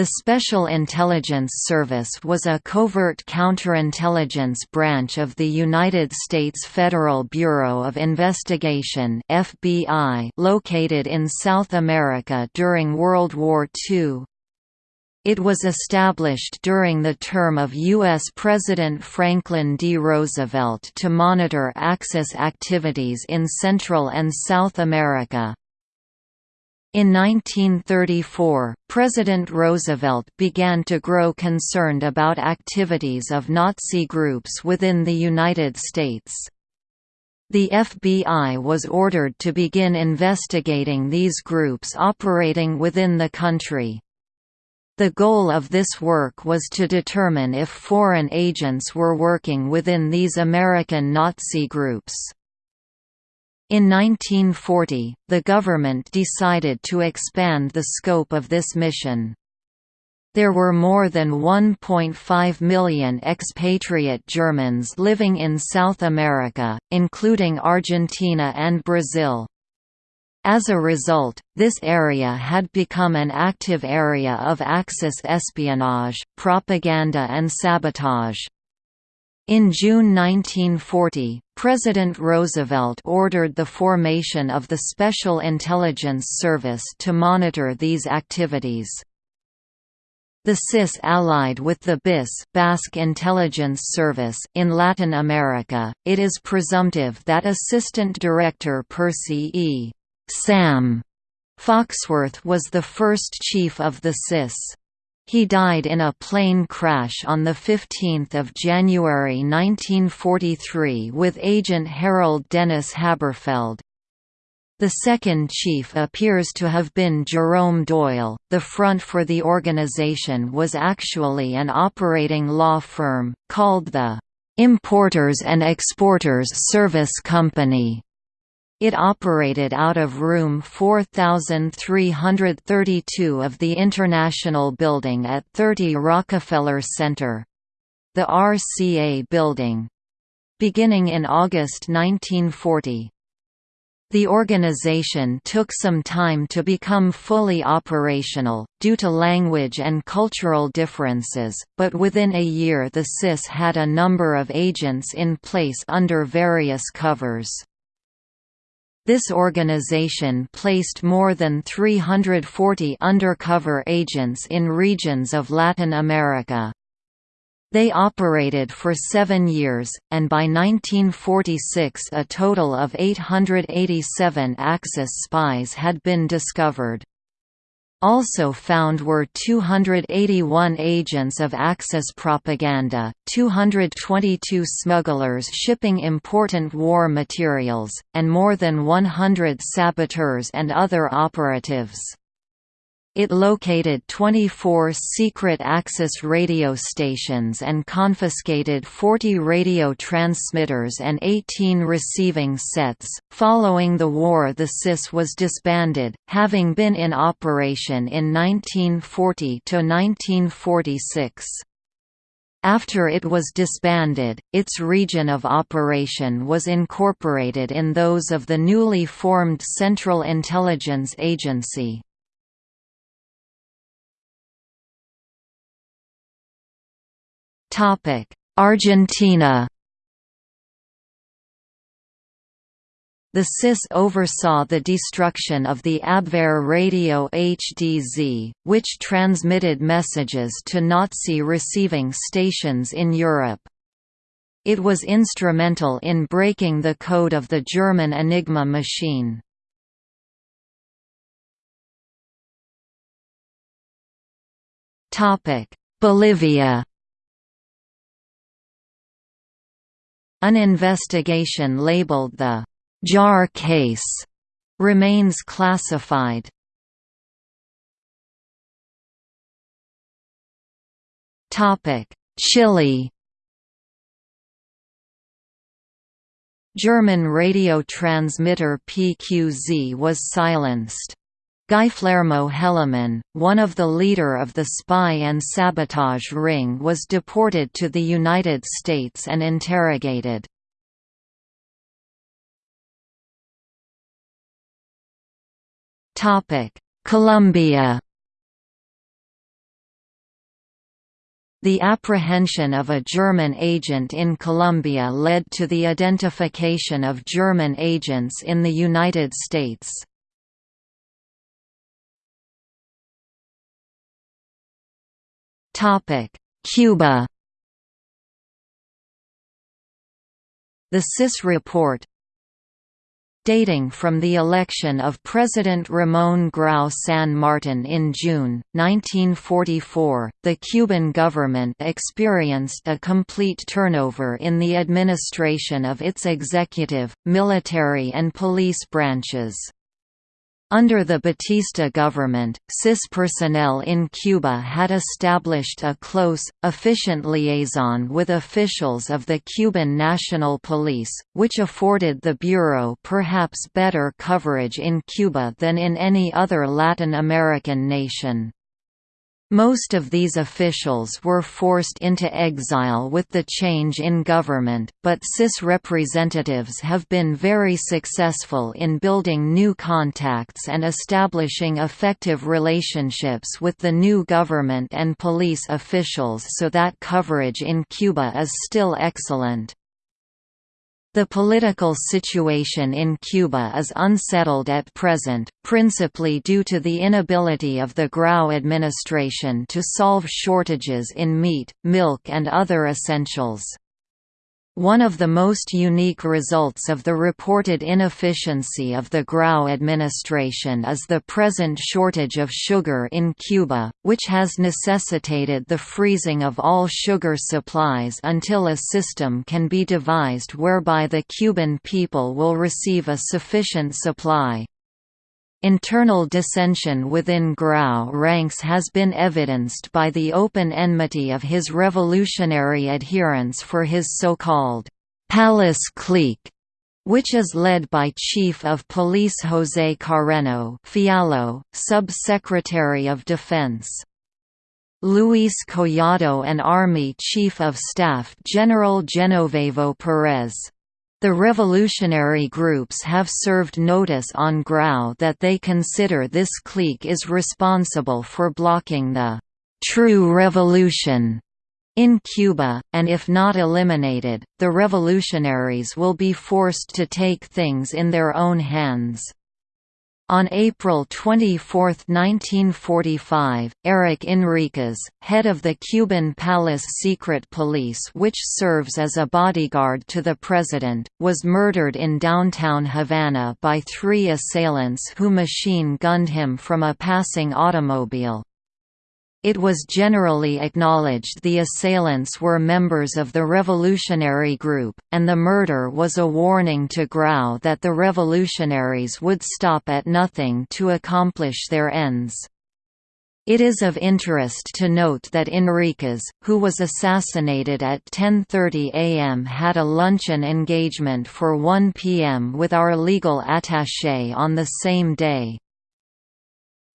The Special Intelligence Service was a covert counterintelligence branch of the United States Federal Bureau of Investigation (FBI) located in South America during World War II. It was established during the term of U.S. President Franklin D. Roosevelt to monitor Axis activities in Central and South America. In 1934, President Roosevelt began to grow concerned about activities of Nazi groups within the United States. The FBI was ordered to begin investigating these groups operating within the country. The goal of this work was to determine if foreign agents were working within these American Nazi groups. In 1940, the government decided to expand the scope of this mission. There were more than 1.5 million expatriate Germans living in South America, including Argentina and Brazil. As a result, this area had become an active area of Axis espionage, propaganda and sabotage. In June 1940, President Roosevelt ordered the formation of the Special Intelligence Service to monitor these activities. The SIS allied with the BIS Basque Intelligence Service in Latin America, it is presumptive that Assistant Director Percy E. Sam Foxworth was the first chief of the SIS. He died in a plane crash on 15 January 1943 with agent Harold Dennis Haberfeld. The second chief appears to have been Jerome Doyle. The front for the organization was actually an operating law firm, called the Importers and Exporters Service Company. It operated out of room 4332 of the International Building at 30 Rockefeller Center the RCA Building beginning in August 1940. The organization took some time to become fully operational, due to language and cultural differences, but within a year the SIS had a number of agents in place under various covers. This organization placed more than 340 undercover agents in regions of Latin America. They operated for seven years, and by 1946 a total of 887 Axis spies had been discovered. Also found were 281 agents of Axis propaganda, 222 smugglers shipping important war materials, and more than 100 saboteurs and other operatives. It located 24 secret Axis radio stations and confiscated 40 radio transmitters and 18 receiving sets. Following the war, the SIS was disbanded, having been in operation in 1940 to 1946. After it was disbanded, its region of operation was incorporated in those of the newly formed Central Intelligence Agency. Argentina The SIS oversaw the destruction of the Abwehr Radio HDZ, which transmitted messages to Nazi receiving stations in Europe. It was instrumental in breaking the code of the German Enigma machine. Bolivia An investigation labeled the «jar case» remains classified. Chile German radio transmitter PQZ was silenced. Guillermo Helaman, one of the leader of the spy and sabotage ring was deported to the United States and interrogated. Colombia The apprehension of a German agent in Colombia led to the identification of German agents in the United States. Cuba The SIS report dating from the election of President Ramón Grau San Martin in June, 1944, the Cuban government experienced a complete turnover in the administration of its executive, military and police branches. Under the Batista government, SIS personnel in Cuba had established a close, efficient liaison with officials of the Cuban National Police, which afforded the Bureau perhaps better coverage in Cuba than in any other Latin American nation. Most of these officials were forced into exile with the change in government, but SIS representatives have been very successful in building new contacts and establishing effective relationships with the new government and police officials so that coverage in Cuba is still excellent. The political situation in Cuba is unsettled at present, principally due to the inability of the Grau administration to solve shortages in meat, milk and other essentials. One of the most unique results of the reported inefficiency of the Grau administration is the present shortage of sugar in Cuba, which has necessitated the freezing of all sugar supplies until a system can be devised whereby the Cuban people will receive a sufficient supply. Internal dissension within Grau ranks has been evidenced by the open enmity of his revolutionary adherents for his so-called «Palace clique», which is led by Chief of Police José Carreno Fialo, Sub-Secretary of Defense. Luis Collado and Army Chief of Staff General Genovevo Perez. The revolutionary groups have served notice on Grau that they consider this clique is responsible for blocking the «true revolution» in Cuba, and if not eliminated, the revolutionaries will be forced to take things in their own hands. On April 24, 1945, Eric Enriquez, head of the Cuban Palace Secret Police which serves as a bodyguard to the president, was murdered in downtown Havana by three assailants who machine-gunned him from a passing automobile. It was generally acknowledged the assailants were members of the revolutionary group, and the murder was a warning to Grau that the revolutionaries would stop at nothing to accomplish their ends. It is of interest to note that Enriquez, who was assassinated at 10.30 am had a luncheon engagement for 1 pm with our legal attaché on the same day.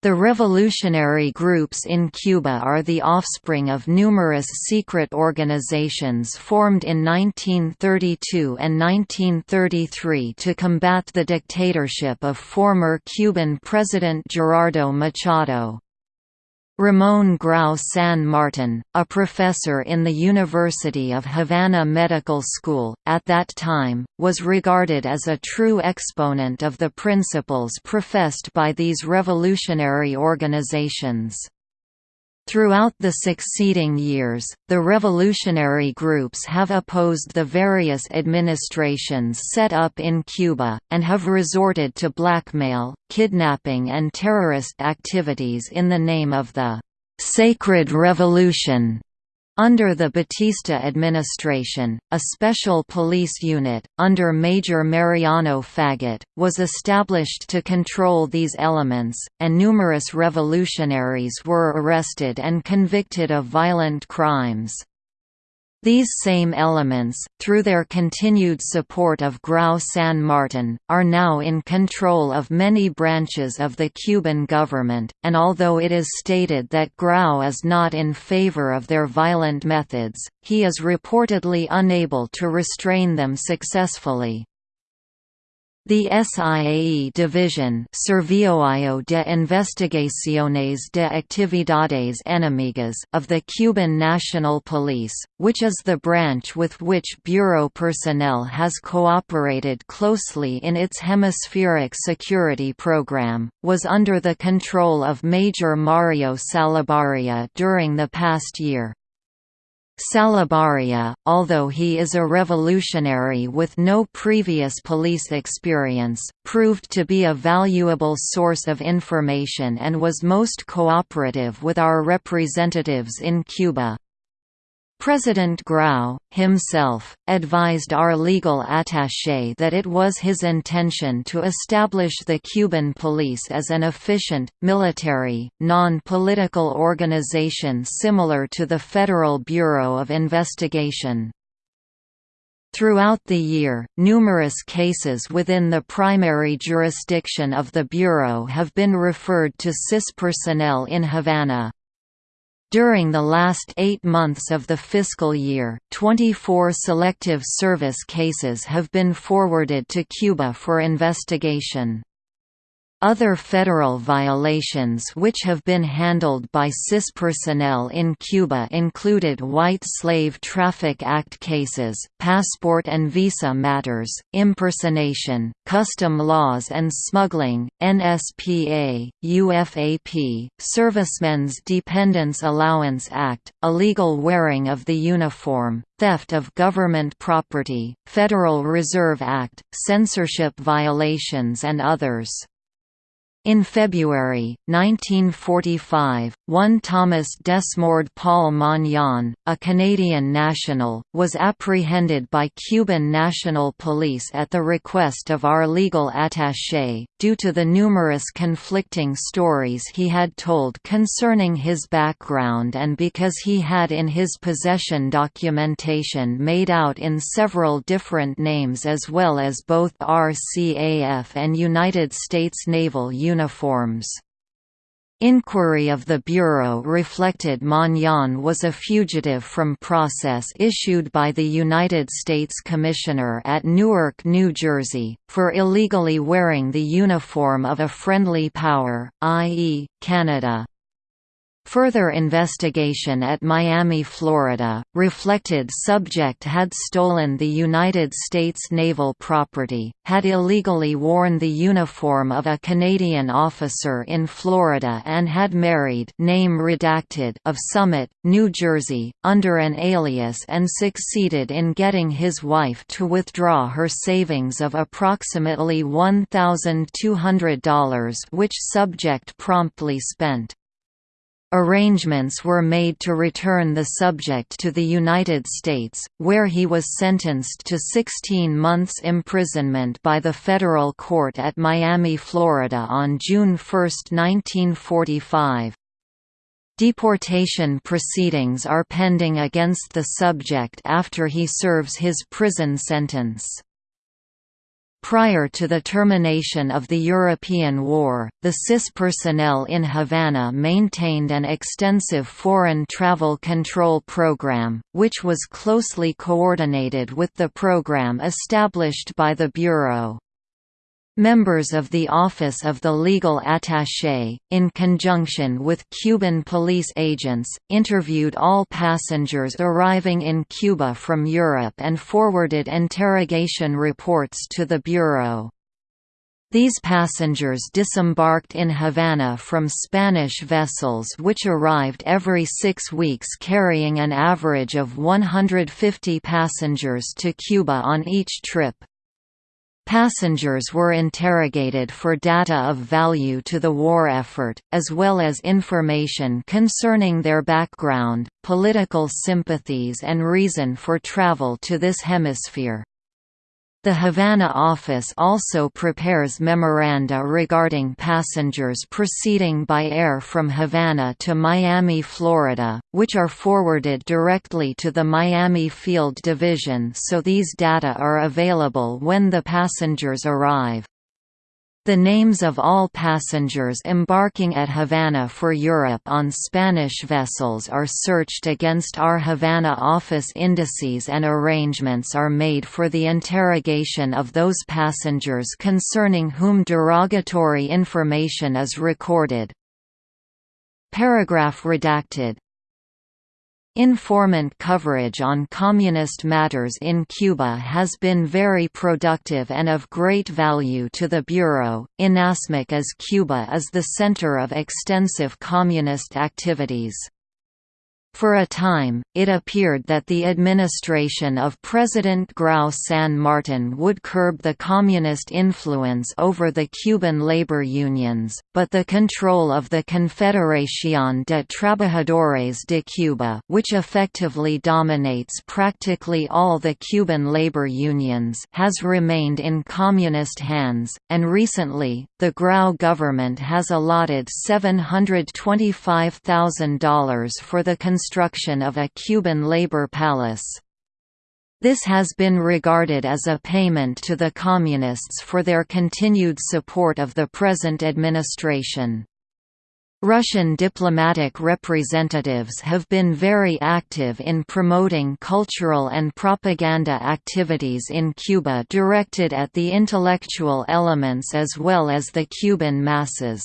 The revolutionary groups in Cuba are the offspring of numerous secret organizations formed in 1932 and 1933 to combat the dictatorship of former Cuban President Gerardo Machado. Ramón Grau San Martin, a professor in the University of Havana Medical School, at that time, was regarded as a true exponent of the principles professed by these revolutionary organizations. Throughout the succeeding years, the revolutionary groups have opposed the various administrations set up in Cuba, and have resorted to blackmail, kidnapping and terrorist activities in the name of the «sacred revolution» Under the Batista administration, a special police unit, under Major Mariano Faget, was established to control these elements, and numerous revolutionaries were arrested and convicted of violent crimes. These same elements, through their continued support of Grau San Martin, are now in control of many branches of the Cuban government, and although it is stated that Grau is not in favor of their violent methods, he is reportedly unable to restrain them successfully. The SIAE Division Servicio de Investigaciones de Actividades Enemigas of the Cuban National Police, which is the branch with which Bureau personnel has cooperated closely in its hemispheric security program, was under the control of Major Mario Salabarria during the past year. Salabarria, although he is a revolutionary with no previous police experience, proved to be a valuable source of information and was most cooperative with our representatives in Cuba. President Grau, himself, advised our legal attaché that it was his intention to establish the Cuban police as an efficient, military, non-political organization similar to the Federal Bureau of Investigation. Throughout the year, numerous cases within the primary jurisdiction of the Bureau have been referred to SIS personnel in Havana. During the last eight months of the fiscal year, 24 Selective Service cases have been forwarded to Cuba for investigation. Other federal violations which have been handled by SIS personnel in Cuba included White Slave Traffic Act cases, passport and visa matters, impersonation, custom laws and smuggling, NSPA, UFAP, Servicemen's Dependence Allowance Act, illegal wearing of the uniform, theft of government property, Federal Reserve Act, censorship violations and others. In February, 1945, one Thomas Desmord Paul Magnan, a Canadian national, was apprehended by Cuban National Police at the request of our legal attaché, due to the numerous conflicting stories he had told concerning his background and because he had in his possession documentation made out in several different names as well as both RCAF and United States Naval uniforms. Inquiry of the Bureau reflected Magnan was a fugitive from process issued by the United States Commissioner at Newark, New Jersey, for illegally wearing the uniform of a friendly power, i.e., Canada. Further investigation at Miami, Florida, reflected subject had stolen the United States naval property, had illegally worn the uniform of a Canadian officer in Florida and had married name redacted of Summit, New Jersey, under an alias and succeeded in getting his wife to withdraw her savings of approximately $1,200 which subject promptly spent. Arrangements were made to return the subject to the United States, where he was sentenced to 16 months imprisonment by the federal court at Miami, Florida on June 1, 1945. Deportation proceedings are pending against the subject after he serves his prison sentence. Prior to the termination of the European War, the SIS personnel in Havana maintained an extensive foreign travel control program, which was closely coordinated with the program established by the Bureau. Members of the Office of the Legal Attaché, in conjunction with Cuban police agents, interviewed all passengers arriving in Cuba from Europe and forwarded interrogation reports to the Bureau. These passengers disembarked in Havana from Spanish vessels which arrived every six weeks carrying an average of 150 passengers to Cuba on each trip. Passengers were interrogated for data of value to the war effort, as well as information concerning their background, political sympathies and reason for travel to this hemisphere. The Havana office also prepares memoranda regarding passengers proceeding by air from Havana to Miami, Florida, which are forwarded directly to the Miami Field Division so these data are available when the passengers arrive. The names of all passengers embarking at Havana for Europe on Spanish vessels are searched against our Havana office indices and arrangements are made for the interrogation of those passengers concerning whom derogatory information is recorded. Paragraph redacted Informant coverage on communist matters in Cuba has been very productive and of great value to the Bureau, inasmuch as Cuba is the center of extensive communist activities. For a time, it appeared that the administration of President Grau San Martin would curb the communist influence over the Cuban labor unions, but the control of the Confederación de Trabajadores de Cuba which effectively dominates practically all the Cuban labor unions has remained in communist hands, and recently, the Grau government has allotted $725,000 for the construction of a Cuban labor palace. This has been regarded as a payment to the Communists for their continued support of the present administration. Russian diplomatic representatives have been very active in promoting cultural and propaganda activities in Cuba directed at the intellectual elements as well as the Cuban masses.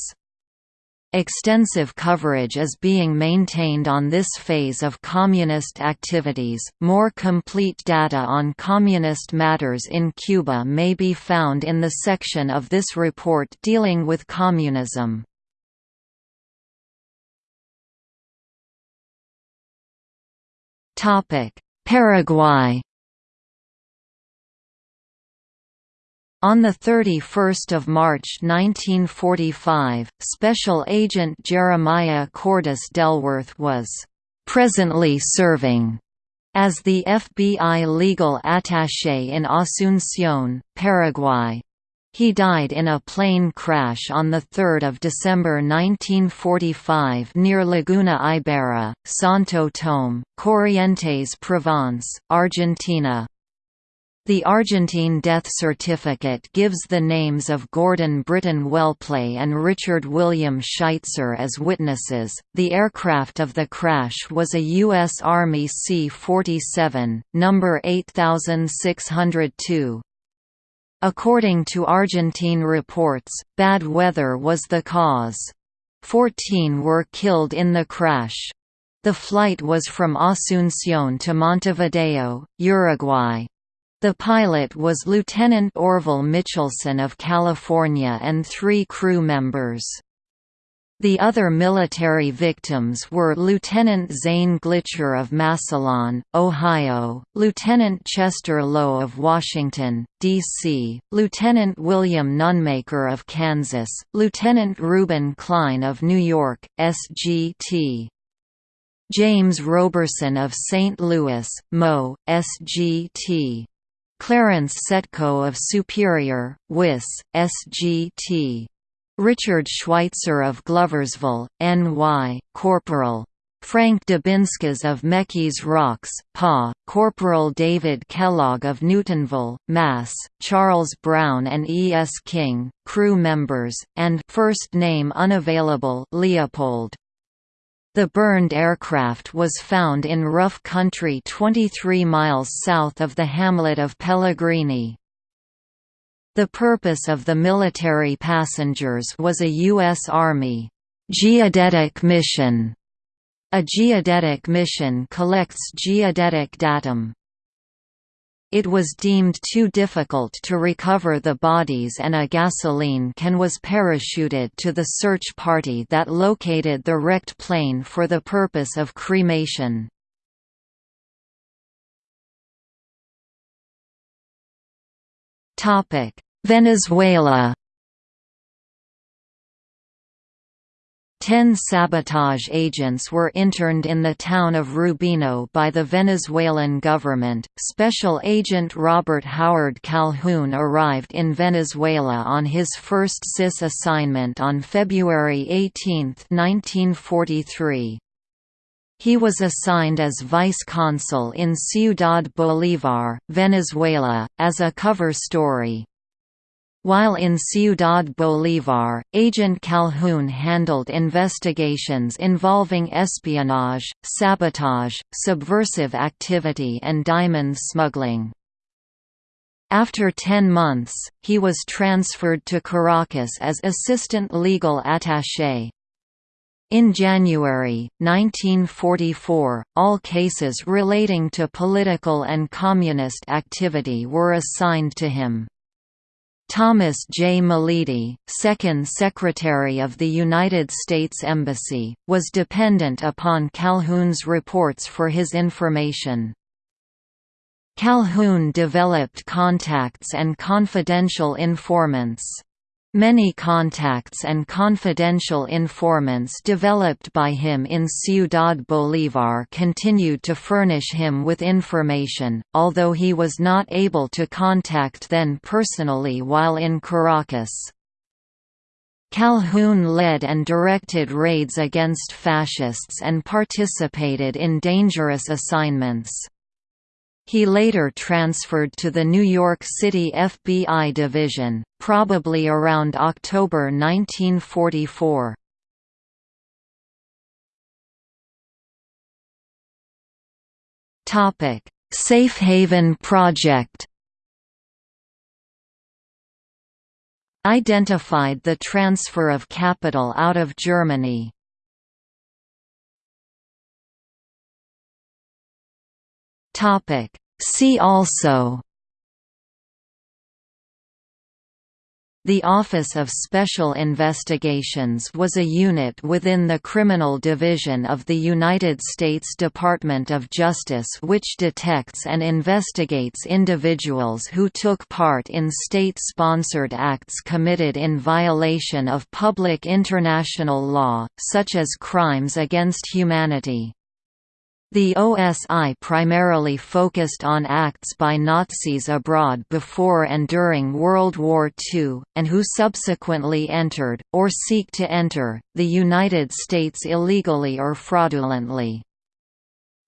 Extensive coverage is being maintained on this phase of communist activities. More complete data on communist matters in Cuba may be found in the section of this report dealing with communism. Topic: Paraguay On 31 March 1945, Special Agent Jeremiah Cordes Delworth was «presently serving» as the FBI legal attaché in Asunción, Paraguay. He died in a plane crash on 3 December 1945 near Laguna Ibera, Santo Tome, Corrientes Provence, Argentina. The Argentine death certificate gives the names of Gordon Britton Wellplay and Richard William Scheitzer as witnesses. The aircraft of the crash was a U.S. Army C 47, number 8602. According to Argentine reports, bad weather was the cause. Fourteen were killed in the crash. The flight was from Asunción to Montevideo, Uruguay. The pilot was Lieutenant Orville Mitchelson of California and three crew members. The other military victims were Lieutenant Zane Glitcher of Massillon, Ohio, Lieutenant Chester Lowe of Washington, D.C., Lieutenant William Nunmaker of Kansas, Lieutenant Reuben Klein of New York, S.G.T. James Roberson of St. Louis, Mo. S.G.T. Clarence Setko of Superior, Wis, SGT. Richard Schweitzer of Gloversville, NY, Corporal. Frank Dubinskas of McKees Rocks, PA, Corporal David Kellogg of Newtonville, Mass., Charles Brown and E. S. King, crew members, and first name unavailable Leopold. The burned aircraft was found in rough country 23 miles south of the hamlet of Pellegrini. The purpose of the military passengers was a U.S. Army geodetic mission. A geodetic mission collects geodetic datum. It was deemed too difficult to recover the bodies and a gasoline can was parachuted to the search party that located the wrecked plane for the purpose of cremation. Venezuela Ten sabotage agents were interned in the town of Rubino by the Venezuelan government. Special Agent Robert Howard Calhoun arrived in Venezuela on his first SIS assignment on February 18, 1943. He was assigned as vice consul in Ciudad Bolívar, Venezuela, as a cover story. While in Ciudad Bolívar, Agent Calhoun handled investigations involving espionage, sabotage, subversive activity and diamond smuggling. After 10 months, he was transferred to Caracas as assistant legal attaché. In January, 1944, all cases relating to political and communist activity were assigned to him. Thomas J. Malidi, second Secretary of the United States Embassy, was dependent upon Calhoun's reports for his information. Calhoun developed contacts and confidential informants. Many contacts and confidential informants developed by him in Ciudad Bolívar continued to furnish him with information, although he was not able to contact them personally while in Caracas. Calhoun led and directed raids against fascists and participated in dangerous assignments. He later transferred to the New York City FBI division, probably around October 1944. Safe Haven Project identified the transfer of capital out of Germany. Topic. See also The Office of Special Investigations was a unit within the Criminal Division of the United States Department of Justice which detects and investigates individuals who took part in state-sponsored acts committed in violation of public international law, such as crimes against humanity. The OSI primarily focused on acts by Nazis abroad before and during World War II, and who subsequently entered, or seek to enter, the United States illegally or fraudulently.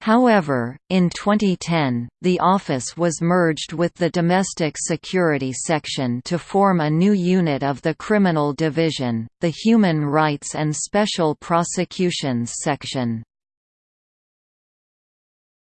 However, in 2010, the office was merged with the Domestic Security Section to form a new unit of the Criminal Division, the Human Rights and Special Prosecutions Section.